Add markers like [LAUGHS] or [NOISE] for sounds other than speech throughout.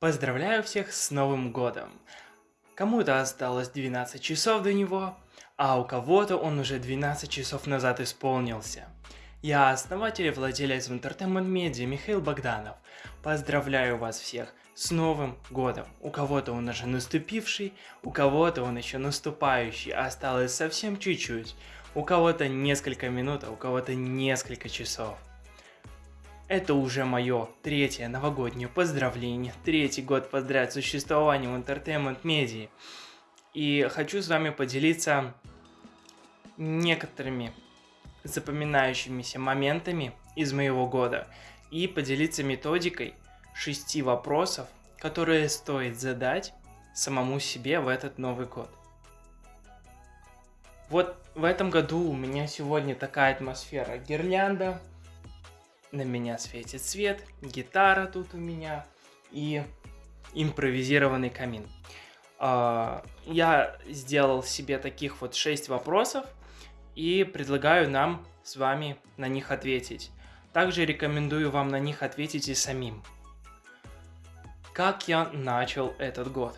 Поздравляю всех с Новым Годом! Кому-то осталось 12 часов до него, а у кого-то он уже 12 часов назад исполнился. Я основатель и владелец Entertainment Media Михаил Богданов. Поздравляю вас всех с Новым Годом! У кого-то он уже наступивший, у кого-то он еще наступающий, осталось совсем чуть-чуть. У кого-то несколько минут, а у кого-то несколько часов. Это уже мое третье новогоднее поздравление, третий год подряд существования в Entertainment Media. И хочу с вами поделиться некоторыми запоминающимися моментами из моего года и поделиться методикой шести вопросов, которые стоит задать самому себе в этот Новый год. Вот в этом году у меня сегодня такая атмосфера. Гирлянда, на меня светит свет, гитара тут у меня и импровизированный камин. А, я сделал себе таких вот 6 вопросов и предлагаю нам с вами на них ответить. Также рекомендую вам на них ответить и самим. Как я начал этот год?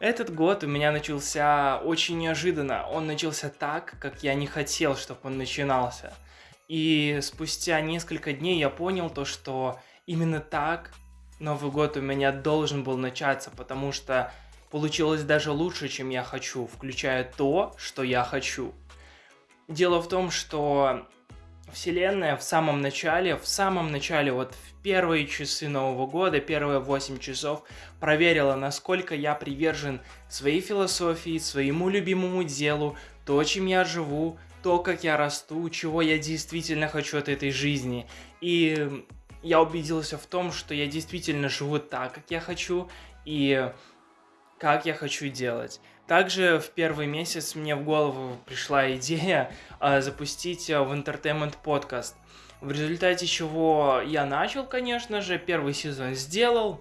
Этот год у меня начался очень неожиданно. Он начался так, как я не хотел, чтобы он начинался – и спустя несколько дней я понял то, что именно так Новый год у меня должен был начаться, потому что получилось даже лучше, чем я хочу, включая то, что я хочу. Дело в том, что Вселенная в самом начале, в самом начале, вот в первые часы Нового года, первые 8 часов, проверила, насколько я привержен своей философии, своему любимому делу, то, чем я живу, то, как я расту, чего я действительно хочу от этой жизни. И я убедился в том, что я действительно живу так, как я хочу, и как я хочу делать. Также в первый месяц мне в голову пришла идея э, запустить э, в Entertainment подкаст. В результате чего я начал, конечно же, первый сезон сделал,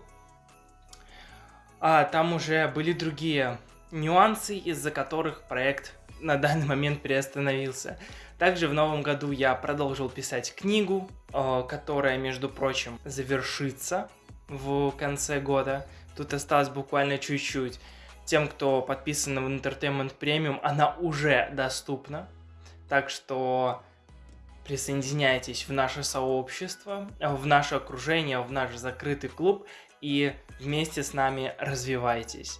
а там уже были другие нюансы, из-за которых проект на данный момент приостановился. Также в новом году я продолжил писать книгу, э, которая, между прочим, завершится в конце года. Тут осталось буквально чуть-чуть. Тем, кто подписан в Entertainment Premium, она уже доступна. Так что присоединяйтесь в наше сообщество, в наше окружение, в наш закрытый клуб и вместе с нами развивайтесь.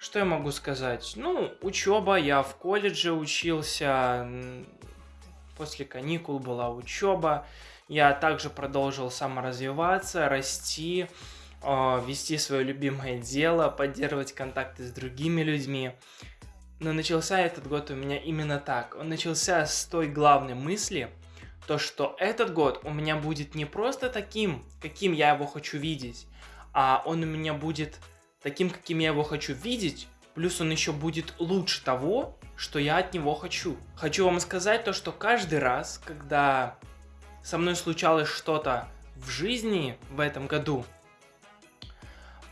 Что я могу сказать? Ну, учеба, я в колледже учился, после каникул была учеба. Я также продолжил саморазвиваться, расти, а, вести свое любимое дело, поддерживать контакты с другими людьми. Но начался этот год у меня именно так. Он начался с той главной мысли, то что этот год у меня будет не просто таким, каким я его хочу видеть, а он у меня будет таким, каким я его хочу видеть, плюс он еще будет лучше того, что я от него хочу. Хочу вам сказать то, что каждый раз, когда со мной случалось что-то в жизни в этом году,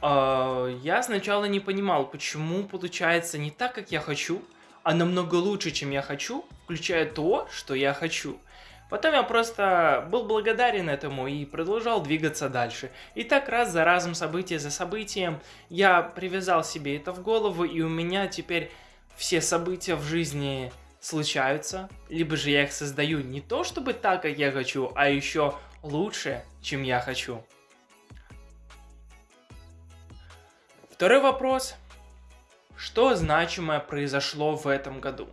э, я сначала не понимал, почему получается не так, как я хочу, а намного лучше, чем я хочу, включая то, что я хочу. Потом я просто был благодарен этому и продолжал двигаться дальше. И так раз за разом, событие за событием, я привязал себе это в голову, и у меня теперь все события в жизни случаются, либо же я их создаю не то чтобы так, как я хочу, а еще лучше, чем я хочу. Второй вопрос. Что значимое произошло в этом году?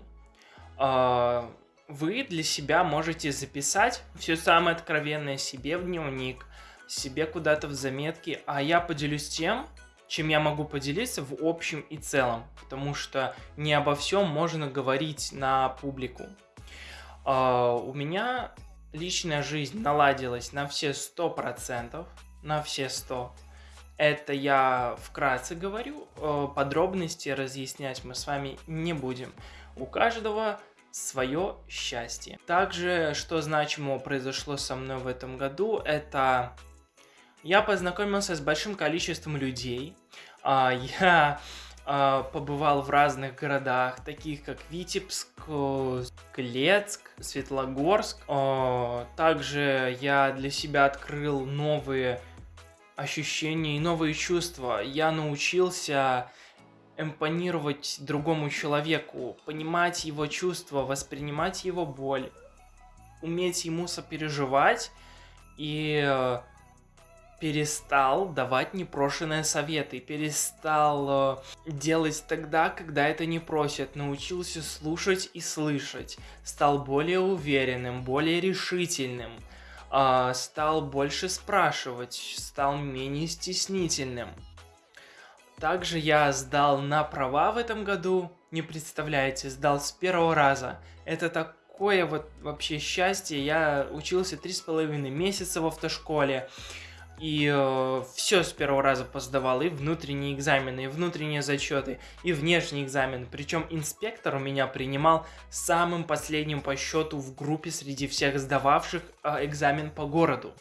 А, вы для себя можете записать все самое откровенное себе в дневник, себе куда-то в заметки, а я поделюсь тем, чем я могу поделиться в общем и целом, потому что не обо всем можно говорить на публику. Uh, у меня личная жизнь наладилась на все сто процентов, на все сто. Это я вкратце говорю, uh, подробности разъяснять мы с вами не будем. У каждого свое счастье. Также, что значимого произошло со мной в этом году, это я познакомился с большим количеством людей. А, я а, побывал в разных городах, таких как Витебск, Клецк, Светлогорск. Также я для себя открыл новые ощущения и новые чувства. Я научился эмпонировать другому человеку, понимать его чувства, воспринимать его боль, уметь ему сопереживать и э, перестал давать непрошенные советы, перестал э, делать тогда, когда это не просят, научился слушать и слышать, стал более уверенным, более решительным, э, стал больше спрашивать, стал менее стеснительным. Также я сдал на права в этом году, не представляете, сдал с первого раза. Это такое вот вообще счастье, я учился три с половиной месяца в автошколе, и э, все с первого раза посдавал, и внутренние экзамены, и внутренние зачеты, и внешний экзамен. Причем инспектор у меня принимал самым последним по счету в группе среди всех сдававших э, экзамен по городу.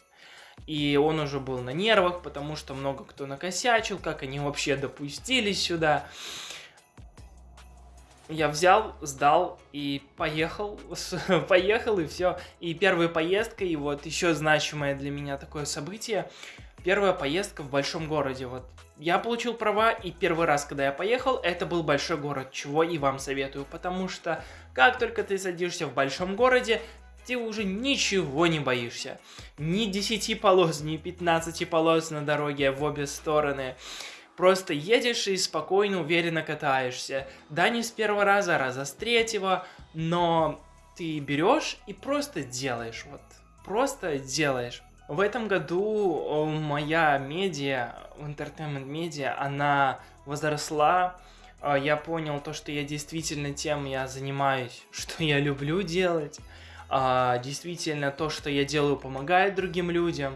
И он уже был на нервах, потому что много кто накосячил, как они вообще допустились сюда я взял, сдал и поехал, [LAUGHS] поехал и все. И первая поездка, и вот еще значимое для меня такое событие, первая поездка в большом городе. Вот я получил права, и первый раз, когда я поехал, это был большой город, чего и вам советую, потому что как только ты садишься в большом городе, ты уже ничего не боишься. Ни 10 полос, ни 15 полос на дороге в обе стороны. Просто едешь и спокойно, уверенно катаешься. Да, не с первого раза, а раза с третьего, но ты берешь и просто делаешь, вот, просто делаешь. В этом году моя медиа, entertainment медиа, она возросла. А, я понял то, что я действительно тем я занимаюсь, [LAUGHS] что я люблю делать. А, действительно, то, что я делаю, помогает другим людям.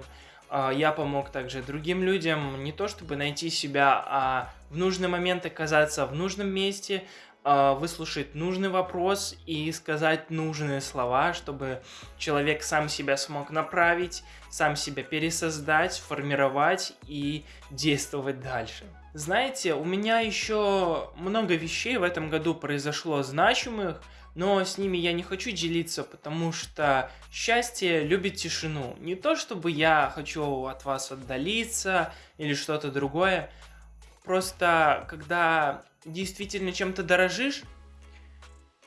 А, я помог также другим людям не то чтобы найти себя, а в нужный момент оказаться в нужном месте, а, выслушать нужный вопрос и сказать нужные слова, чтобы человек сам себя смог направить, сам себя пересоздать, формировать и действовать дальше. Знаете, у меня еще много вещей в этом году произошло значимых, но с ними я не хочу делиться, потому что счастье любит тишину. Не то, чтобы я хочу от вас отдалиться или что-то другое, просто когда действительно чем-то дорожишь,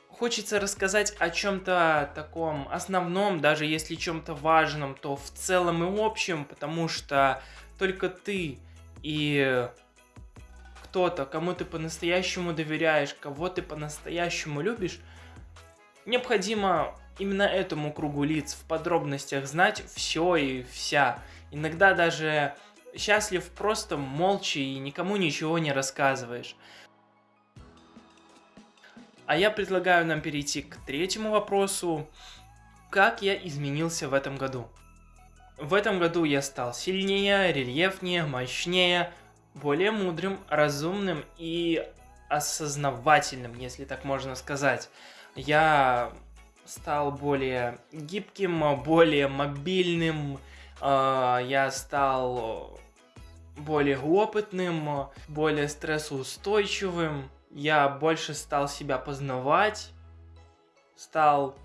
хочется рассказать о чем-то таком основном, даже если чем-то важном, то в целом и общем, потому что только ты и кто-то, кому ты по-настоящему доверяешь, кого ты по-настоящему любишь, необходимо именно этому кругу лиц в подробностях знать все и вся. Иногда даже счастлив просто молча и никому ничего не рассказываешь. А я предлагаю нам перейти к третьему вопросу. Как я изменился в этом году? В этом году я стал сильнее, рельефнее, мощнее, более мудрым, разумным и осознавательным, если так можно сказать я стал более гибким, более мобильным, а, я стал более опытным, более стрессоустойчивым, я больше стал себя познавать, стал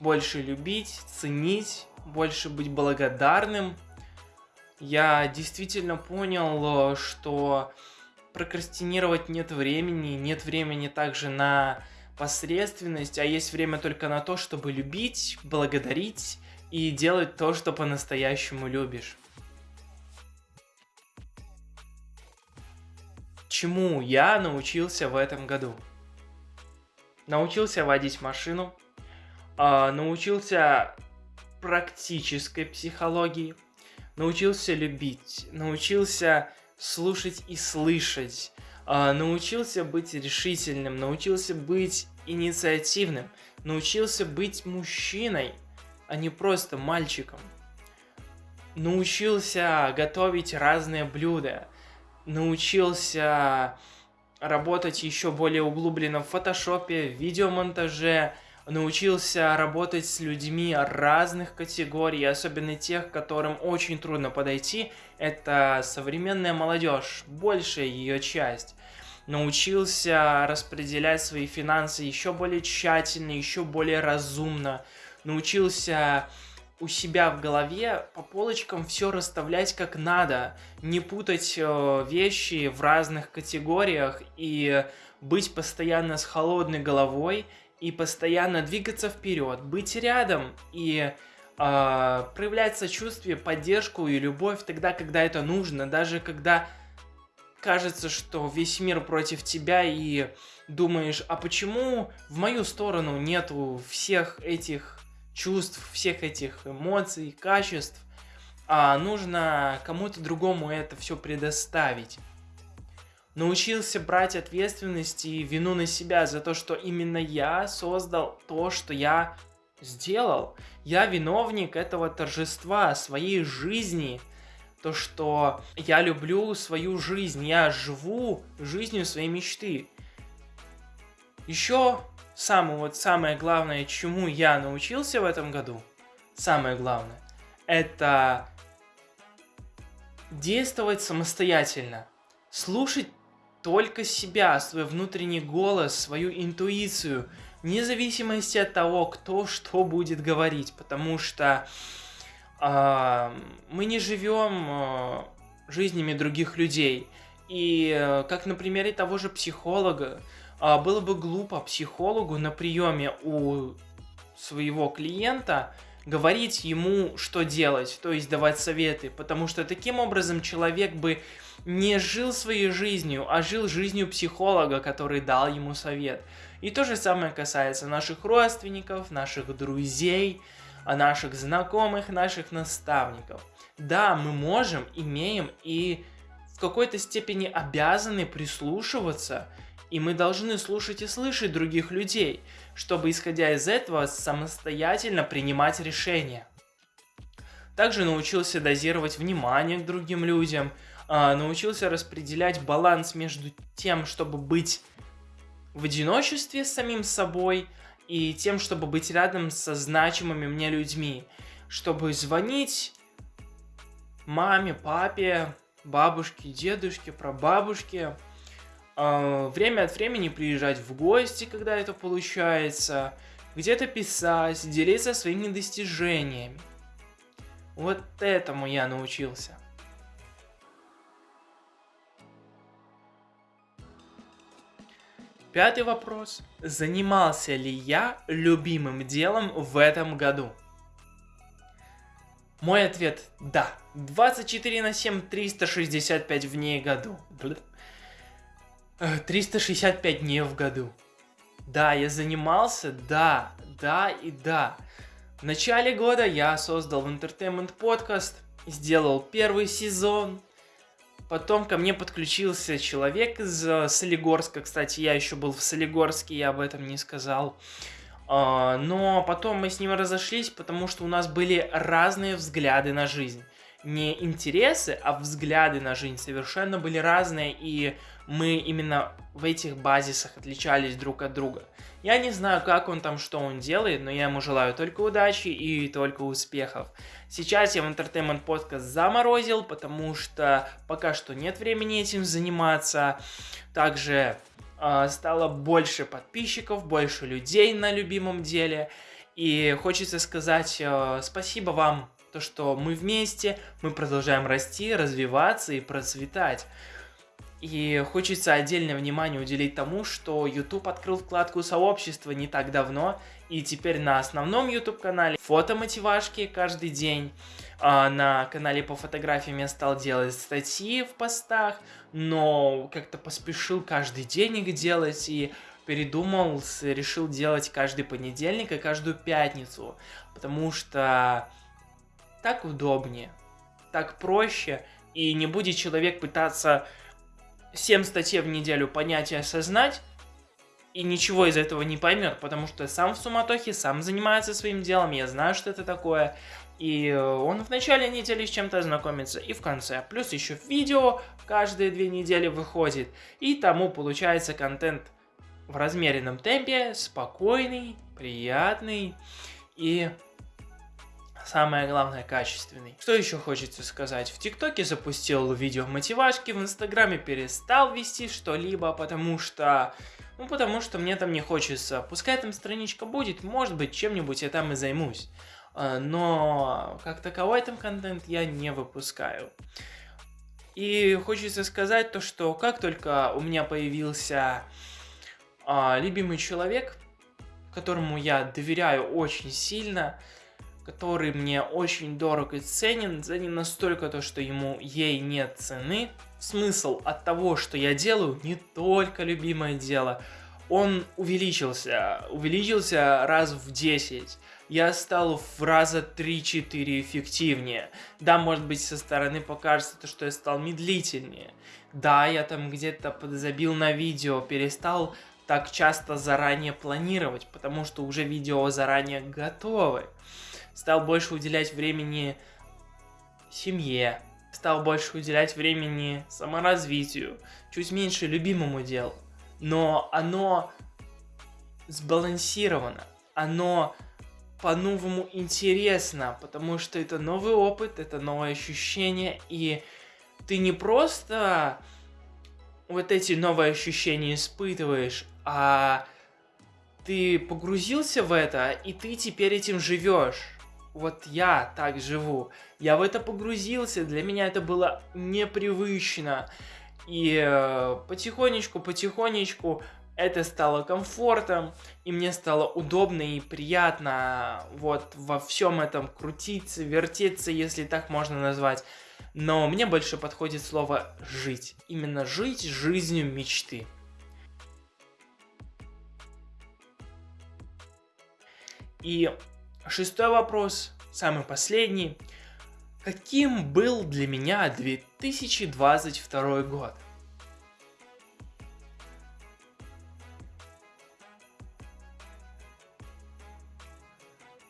больше любить, ценить, больше быть благодарным. Я действительно понял, что прокрастинировать нет времени, нет времени также на посредственность, а есть время только на то, чтобы любить, благодарить и делать то, что по-настоящему любишь. Чему я научился в этом году? Научился водить машину, э, научился практической психологии, научился любить, научился слушать и слышать, а, научился быть решительным, научился быть инициативным, научился быть мужчиной, а не просто мальчиком. Научился готовить разные блюда, научился работать еще более углубленно в фотошопе, в видеомонтаже, научился работать с людьми разных категорий, особенно тех, которым очень трудно подойти. Это современная молодежь, большая ее часть. Научился распределять свои финансы еще более тщательно, еще более разумно. Научился у себя в голове по полочкам все расставлять как надо, не путать э, вещи в разных категориях и быть постоянно с холодной головой и постоянно двигаться вперед, быть рядом и э, проявлять сочувствие, поддержку и любовь тогда, когда это нужно, даже когда кажется, что весь мир против тебя и думаешь, а почему в мою сторону нету всех этих чувств, всех этих эмоций, качеств, а нужно кому-то другому это все предоставить. Научился брать ответственность и вину на себя за то, что именно я создал то, что я сделал. Я виновник этого торжества своей жизни. То, что я люблю свою жизнь, я живу жизнью своей мечты. Еще самое, вот самое главное, чему я научился в этом году, самое главное, это действовать самостоятельно, слушать только себя, свой внутренний голос, свою интуицию, вне зависимости от того, кто что будет говорить, потому что э, мы не живем э, жизнями других людей. И э, как на примере того же психолога, э, было бы глупо психологу на приеме у своего клиента говорить ему, что делать, то есть давать советы, потому что таким образом человек бы не жил своей жизнью, а жил жизнью психолога, который дал ему совет. И то же самое касается наших родственников, наших друзей, наших знакомых, наших наставников. Да, мы можем, имеем и в какой-то степени обязаны прислушиваться, и мы должны слушать и слышать других людей, чтобы, исходя из этого, самостоятельно принимать решения. Также научился дозировать внимание к другим людям, а, научился распределять баланс между тем, чтобы быть в одиночестве с самим собой и тем, чтобы быть рядом со значимыми мне людьми, чтобы звонить маме, папе, бабушке, дедушке, прабабушке, время от времени приезжать в гости, когда это получается, где-то писать, делиться своими достижениями. Вот этому я научился. Пятый вопрос. Занимался ли я любимым делом в этом году? Мой ответ – да. 24 на 7, 365 в ней году. 365 э, дней в году. Да, я занимался, да, да и да. В начале года я создал в Entertainment подкаст, сделал первый сезон, Потом ко мне подключился человек из э, Солигорска. Кстати, я еще был в Солигорске, я об этом не сказал. Uh, но потом мы с ним разошлись, потому что у нас были разные взгляды на жизнь. Не интересы, а взгляды на жизнь совершенно были разные, и мы именно в этих базисах отличались друг от друга. Я не знаю, как он там, что он делает, но я ему желаю только удачи и только успехов. Сейчас я в Entertainment подкаст заморозил, потому что пока что нет времени этим заниматься. Также э, стало больше подписчиков, больше людей на любимом деле. И хочется сказать э, спасибо вам, то что мы вместе, мы продолжаем расти, развиваться и процветать. И хочется отдельное внимание уделить тому, что YouTube открыл вкладку сообщества не так давно, и теперь на основном YouTube канале фотомотивашки каждый день. А на канале по фотографиям я стал делать статьи в постах, но как-то поспешил каждый день их делать и передумал, решил делать каждый понедельник и каждую пятницу, потому что так удобнее, так проще, и не будет человек пытаться 7 статей в неделю понять и осознать, и ничего из этого не поймет, потому что сам в суматохе, сам занимается своим делом, я знаю, что это такое, и э, он в начале недели с чем-то знакомится, и в конце. Плюс еще видео каждые две недели выходит, и тому получается контент в размеренном темпе, спокойный, приятный и самое главное, качественный. Что еще хочется сказать? В ТикТоке запустил видео мотивашки, в Инстаграме перестал вести что-либо, потому что... Ну, потому что мне там не хочется. Пускай там страничка будет, может быть, чем-нибудь я там и займусь. э, но как таковой там контент я не выпускаю. И хочется сказать то, что как только у меня появился а, любимый человек, которому я доверяю очень сильно, который мне очень дорог и ценен, ним настолько то, что ему ей нет цены. Смысл от того, что я делаю, не только любимое дело, он увеличился, увеличился раз в 10 я стал в раза 3-4 эффективнее. Да, может быть, со стороны покажется то, что я стал медлительнее. Да, я там где-то подзабил на видео, перестал так часто заранее планировать, потому что уже видео заранее готовы. Стал больше уделять времени семье, стал больше уделять времени саморазвитию, чуть меньше любимому делу. Но оно сбалансировано, оно по-новому интересно, потому что это новый опыт, это новое ощущение, и ты не просто вот эти новые ощущения испытываешь, а ты погрузился в это, и ты теперь этим живешь. Вот я так живу. Я в это погрузился, для меня это было непривычно. И э, потихонечку, потихонечку это стало комфортом, и мне стало удобно и приятно вот во всем этом крутиться, вертеться, если так можно назвать. Но мне больше подходит слово «жить». Именно жить жизнью мечты. И шестой вопрос, самый последний. Каким был для меня 2022 год?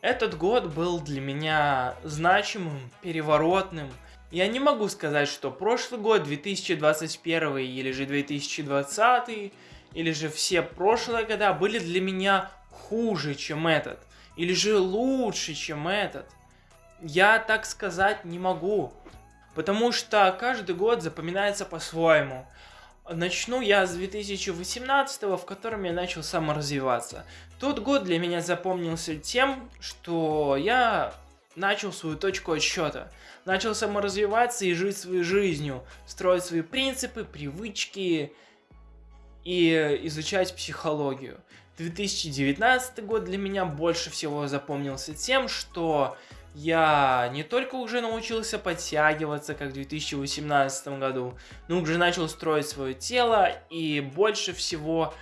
Этот год был для меня значимым, переворотным. Я не могу сказать, что прошлый год, 2021 или же 2020, или же все прошлые года были для меня хуже, чем этот. Или же лучше, чем этот. Я так сказать не могу. Потому что каждый год запоминается по-своему. Начну я с 2018, в котором я начал саморазвиваться. Тот год для меня запомнился тем, что я начал свою точку отсчета. Начал саморазвиваться и жить своей жизнью, строить свои принципы, привычки и изучать психологию. 2019 год для меня больше всего запомнился тем, что я не только уже научился подтягиваться, как в 2018 году, но уже начал строить свое тело, и больше всего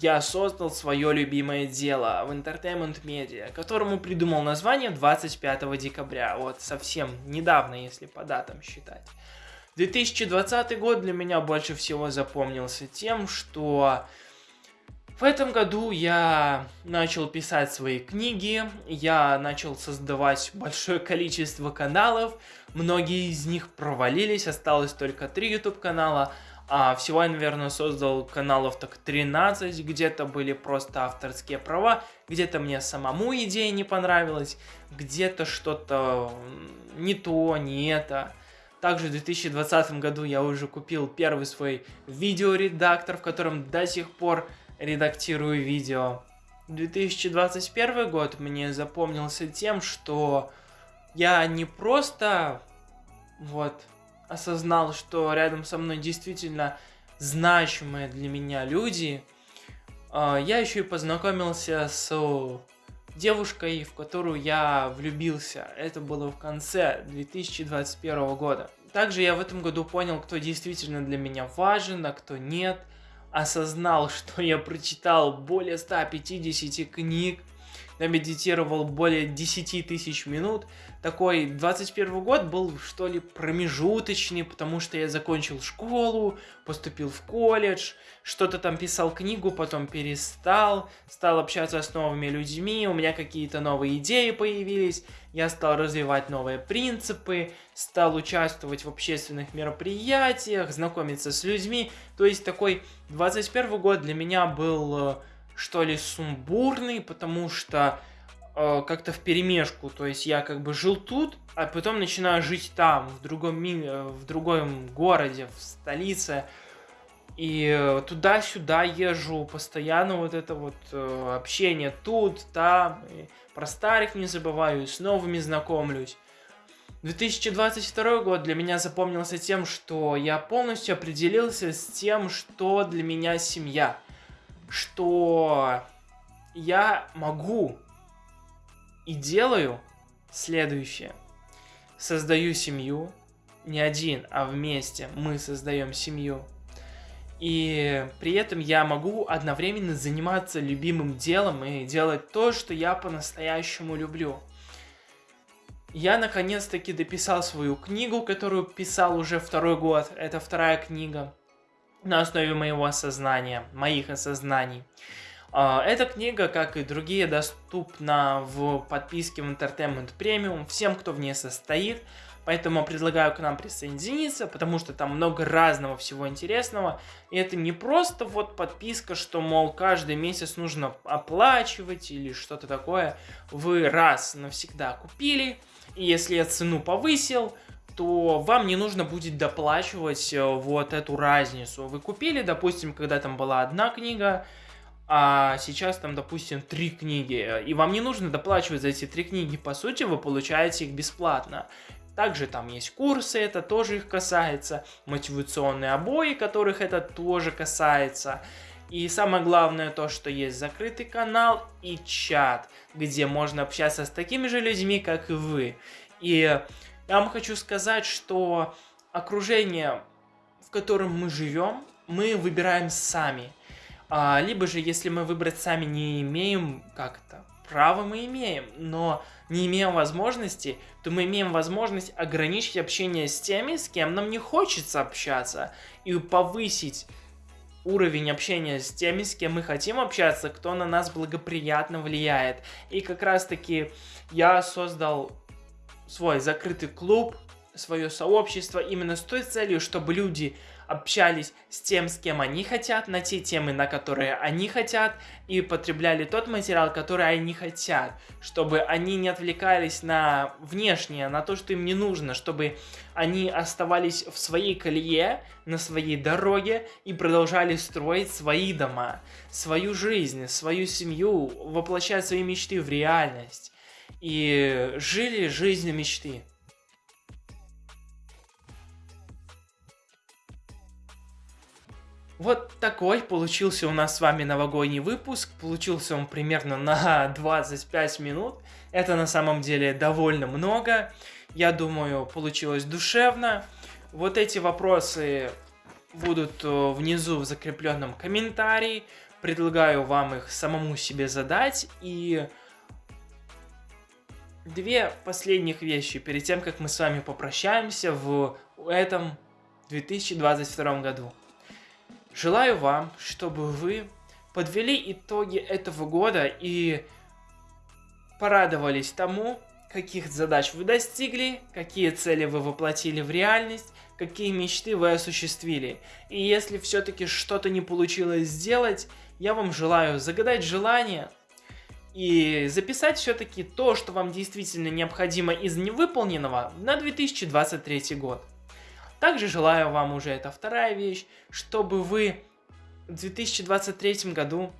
я создал свое любимое дело в Entertainment Media, которому придумал название 25 декабря, вот совсем недавно, если по датам считать. 2020 год для меня больше всего запомнился тем, что в этом году я начал писать свои книги, я начал создавать большое [LAUGHS] количество каналов, многие из них провалились, осталось только три YouTube канала, а всего я, наверное, создал каналов так 13, где-то были просто авторские права, где-то мне самому идея не понравилась, где-то что-то не то, не это. Также в 2020 году я уже купил первый свой видеоредактор, в котором до сих пор редактирую видео. 2021 год мне запомнился тем, что я не просто вот осознал, что рядом со мной действительно значимые для меня люди, а, я еще и познакомился с девушкой, в которую я влюбился. Это было в конце 2021 года. Также я в этом году понял, кто действительно для меня важен, а кто нет – осознал, что я прочитал более 150 книг, я медитировал более 10 тысяч минут. Такой 21 год был, что ли, промежуточный, потому что я закончил школу, поступил в колледж, что-то там писал книгу, потом перестал, стал общаться с новыми людьми, у меня какие-то новые идеи появились, я стал развивать новые принципы, стал участвовать в общественных мероприятиях, знакомиться с людьми. То есть такой 21 год для меня был э, что ли, сумбурный, потому что э, как-то в перемешку. То есть я как бы жил тут, а потом начинаю жить там, в другом мире, э, в другом городе, в столице. И э, туда-сюда езжу, постоянно вот это вот э, общение тут, там. И про старых не забываю, с новыми знакомлюсь. 2022 год для меня запомнился тем, что я полностью определился с тем, что для меня семья. Что я могу и делаю следующее. Создаю семью, не один, а вместе мы создаем семью. И при этом я могу одновременно заниматься любимым делом и делать то, что я по-настоящему люблю. Я наконец-таки дописал свою книгу, которую писал уже второй год. Это вторая книга на основе моего осознания, моих осознаний. А, эта книга, как и другие, доступна в подписке в Entertainment Premium всем, кто в ней состоит. Поэтому предлагаю к нам присоединиться, потому что там много разного всего интересного. И это не просто вот подписка, что, мол, каждый месяц нужно оплачивать или что-то такое. Вы раз навсегда купили, и если я цену повысил, то вам не нужно будет доплачивать э, вот эту разницу. Вы купили, допустим, когда там была одна книга, а сейчас там, допустим, три книги, и вам не нужно доплачивать за эти три книги, по сути, вы получаете их бесплатно. Также там есть курсы, это тоже их касается, мотивационные обои, которых это тоже касается. И самое главное то, что есть закрытый канал и чат, где можно общаться с такими же людьми, как и вы. И я вам хочу сказать, что окружение, в котором мы живем, мы выбираем сами. А, либо же, если мы выбрать сами не имеем как-то, право мы имеем, но не имеем возможности, то мы имеем возможность ограничить общение с теми, с кем нам не хочется общаться, и повысить уровень общения с теми, с кем мы хотим общаться, кто на нас благоприятно влияет. И как раз таки я создал свой закрытый клуб, свое сообщество именно с той целью, чтобы люди общались с тем, с кем они хотят, на те темы, на которые они хотят, и потребляли тот материал, который они хотят, чтобы они не отвлекались на внешнее, на то, что им не нужно, чтобы они оставались в своей колее, на своей дороге и продолжали строить свои дома, свою жизнь, свою семью, воплощать свои мечты в реальность. И жили жизнью мечты. Вот такой получился у нас с вами новогодний выпуск. Получился он примерно на [LAUGHS] 25 минут. Это на самом деле довольно много. Я думаю, получилось душевно. Вот эти вопросы будут э, внизу в закрепленном комментарии. Предлагаю вам их самому себе задать. И две последних вещи перед тем, как мы с вами попрощаемся в этом 2022 году. Желаю вам, чтобы вы подвели итоги этого года и порадовались тому, каких задач вы достигли, какие цели вы воплотили в реальность, какие мечты вы осуществили. И если все-таки что-то не получилось сделать, я вам желаю загадать желание и записать все-таки то, что вам действительно необходимо из невыполненного на 2023 год. Также желаю вам уже, это вторая вещь, чтобы вы в 2023 году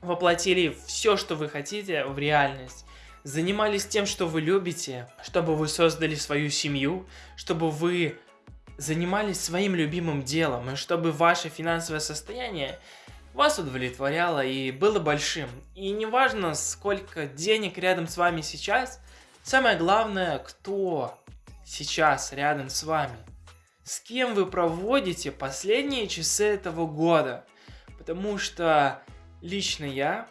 воплотили все, что вы хотите в реальность. Занимались тем, что вы любите, чтобы вы создали свою семью, чтобы вы занимались своим любимым делом, и чтобы ваше финансовое состояние вас удовлетворяло и было большим. И неважно, сколько денег рядом с вами сейчас, самое главное, кто сейчас рядом с вами с кем вы проводите последние часы этого года. Потому что лично я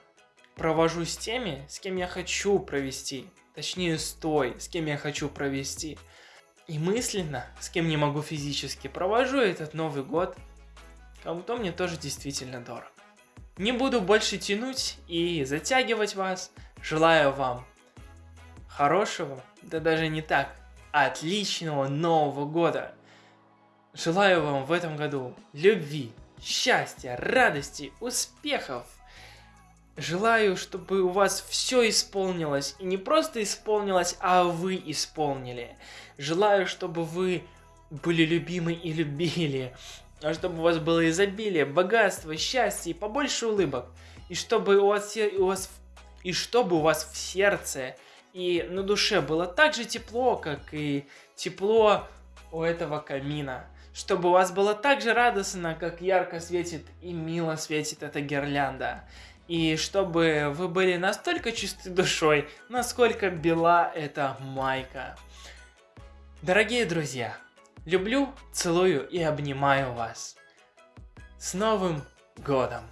провожу с теми, с кем я хочу провести. Точнее, с той, с кем я хочу провести. И мысленно, с кем не могу физически, провожу этот Новый год. Кому-то мне тоже действительно дорог. Не буду больше тянуть и затягивать вас. Желаю вам хорошего, да даже не так, отличного Нового года. Желаю вам в этом году любви, счастья, радости, успехов. Желаю, чтобы у вас все исполнилось. И не просто исполнилось, а вы исполнили. Желаю, чтобы вы были любимы и любили. А чтобы у вас было изобилие, богатство, счастье и побольше улыбок. И чтобы у вас, у вас И чтобы у вас в сердце и на душе было так же тепло, как и тепло у этого камина. Чтобы у вас было так же радостно, как ярко светит и мило светит эта гирлянда. И чтобы вы были настолько чисты душой, насколько бела эта майка. Дорогие друзья, люблю, целую и обнимаю вас. С Новым Годом!